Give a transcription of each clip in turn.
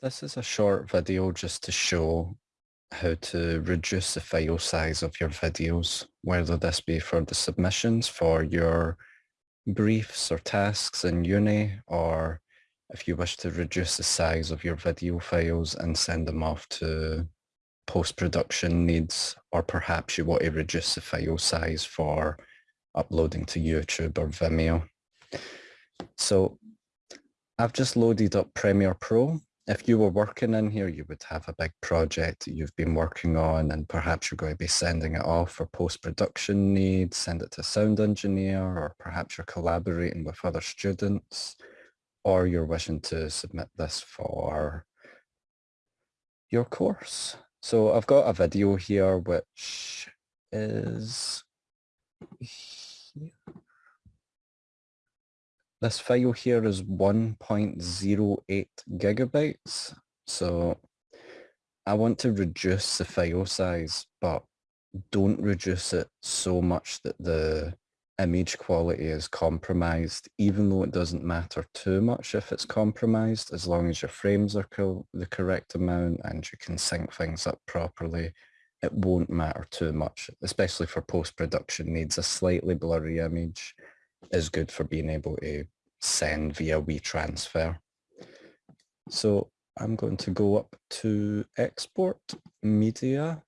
This is a short video just to show how to reduce the file size of your videos, whether this be for the submissions for your briefs or tasks in uni, or if you wish to reduce the size of your video files and send them off to post-production needs, or perhaps you want to reduce the file size for uploading to YouTube or Vimeo. So I've just loaded up Premiere Pro if you were working in here, you would have a big project you've been working on and perhaps you're going to be sending it off for post-production needs, send it to a sound engineer, or perhaps you're collaborating with other students, or you're wishing to submit this for your course. So I've got a video here which is here. This file here is 1.08 gigabytes. So I want to reduce the file size, but don't reduce it so much that the image quality is compromised, even though it doesn't matter too much if it's compromised, as long as your frames are co the correct amount and you can sync things up properly, it won't matter too much, especially for post-production needs. A slightly blurry image is good for being able to send via WeTransfer. So I'm going to go up to export media.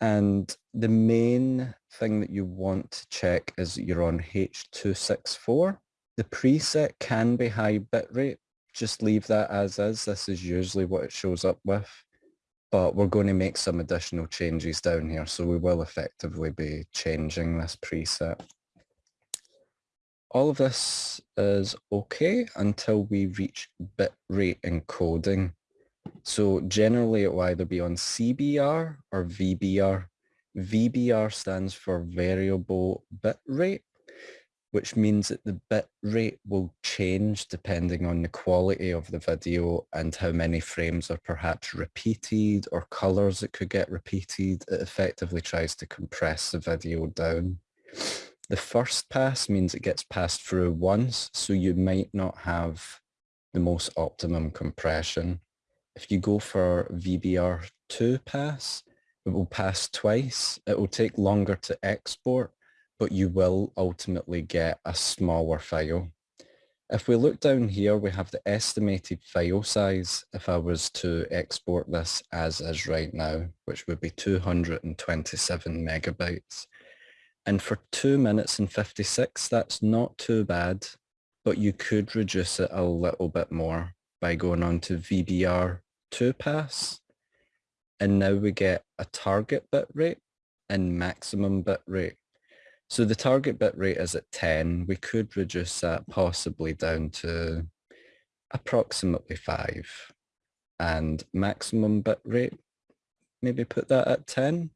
And the main thing that you want to check is you're on H264. The preset can be high bitrate. Just leave that as is. This is usually what it shows up with. But we're going to make some additional changes down here. So we will effectively be changing this preset all of this is okay until we reach bitrate encoding. So generally it will either be on CBR or VBR. VBR stands for variable bit rate, which means that the bit rate will change depending on the quality of the video and how many frames are perhaps repeated or colors that could get repeated. It effectively tries to compress the video down. The first pass means it gets passed through once, so you might not have the most optimum compression. If you go for VBR2 pass, it will pass twice. It will take longer to export, but you will ultimately get a smaller file. If we look down here, we have the estimated file size if I was to export this as is right now, which would be 227 megabytes. And for two minutes and 56, that's not too bad, but you could reduce it a little bit more by going on to VBR 2 pass. And now we get a target bit rate and maximum bit rate. So the target bit rate is at 10. We could reduce that possibly down to approximately 5. And maximum bit rate, maybe put that at 10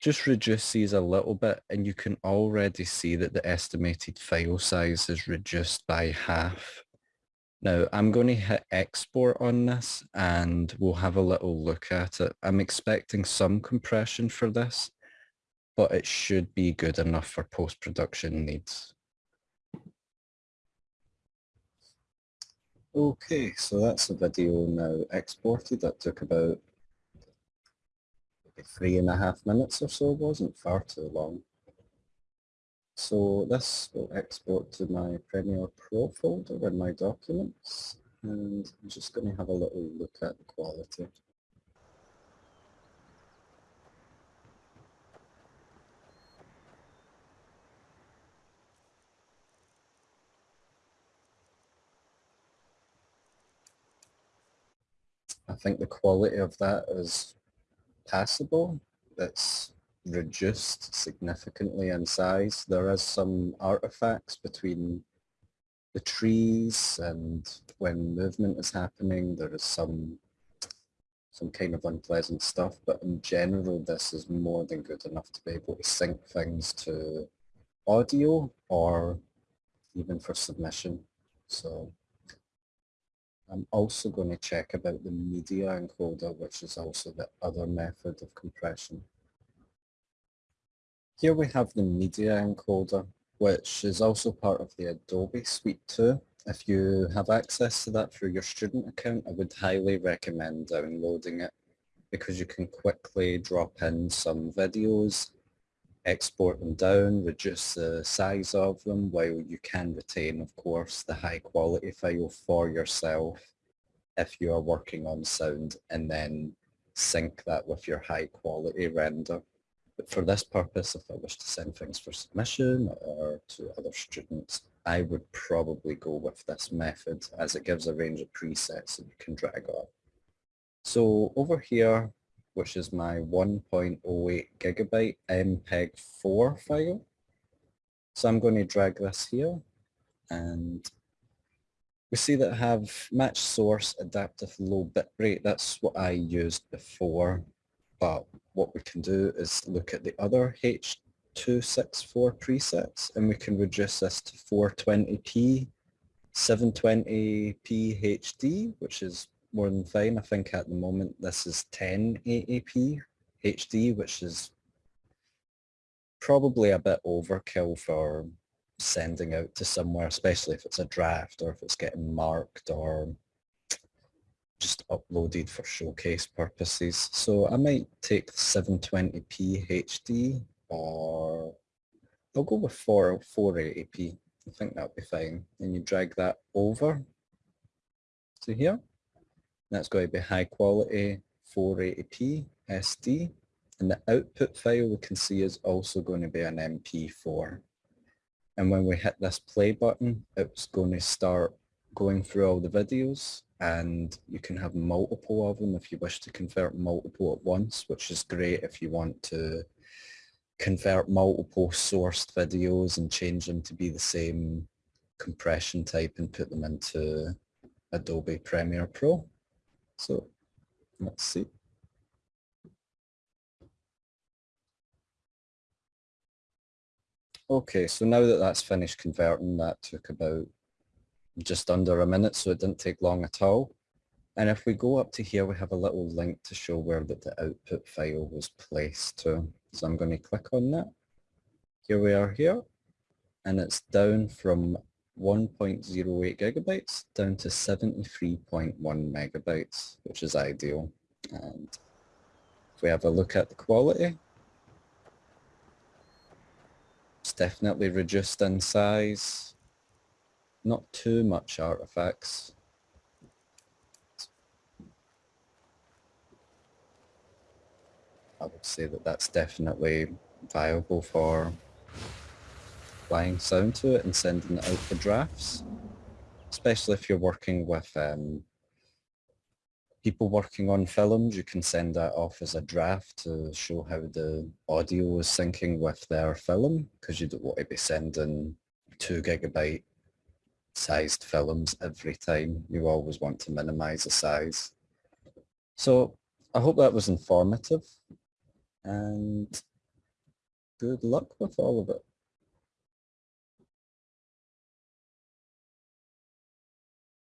just reduce these a little bit and you can already see that the estimated file size is reduced by half. Now I'm going to hit export on this and we'll have a little look at it. I'm expecting some compression for this, but it should be good enough for post-production needs. Okay, so that's the video now exported. That took about three and a half minutes or so wasn't far too long. So this will export to my Premiere Pro folder in my documents and I'm just going to have a little look at the quality. I think the quality of that is passable. That's reduced significantly in size. There is some artifacts between the trees and when movement is happening there is some some kind of unpleasant stuff but in general this is more than good enough to be able to sync things to audio or even for submission so I'm also going to check about the media encoder, which is also the other method of compression. Here we have the media encoder, which is also part of the Adobe Suite 2. if you have access to that through your student account, I would highly recommend downloading it because you can quickly drop in some videos, export them down, reduce the size of them while you can retain, of course, the high quality file for yourself if you are working on sound and then sync that with your high quality render. But for this purpose, if I wish to send things for submission or to other students, I would probably go with this method as it gives a range of presets that you can drag on. So over here, which is my 1.08 gigabyte MPEG-4 file. So I'm going to drag this here and we see that I have match source adaptive low bitrate. That's what I used before. But what we can do is look at the other H264 presets and we can reduce this to 420p, 720p HD, which is more than fine. I think at the moment this is 1080p HD, which is probably a bit overkill for sending out to somewhere, especially if it's a draft or if it's getting marked or just uploaded for showcase purposes. So I might take 720p HD or I'll go with 4, 480p. I think that'll be fine. And you drag that over to here. That's going to be high quality 480p SD. And the output file we can see is also going to be an MP4. And when we hit this play button, it's going to start going through all the videos and you can have multiple of them if you wish to convert multiple at once, which is great if you want to convert multiple sourced videos and change them to be the same compression type and put them into Adobe Premiere Pro. So let's see. Okay, so now that that's finished converting, that took about just under a minute, so it didn't take long at all. And if we go up to here, we have a little link to show where that the output file was placed to. So I'm going to click on that. Here we are here, and it's down from 1.08 gigabytes down to 73.1 megabytes, which is ideal. And if we have a look at the quality, it's definitely reduced in size. Not too much artifacts. I would say that that's definitely viable for applying sound to it and sending it out for drafts, especially if you're working with um, people working on films, you can send that off as a draft to show how the audio is syncing with their film because you don't want to be sending two gigabyte sized films every time. You always want to minimize the size. So I hope that was informative and good luck with all of it.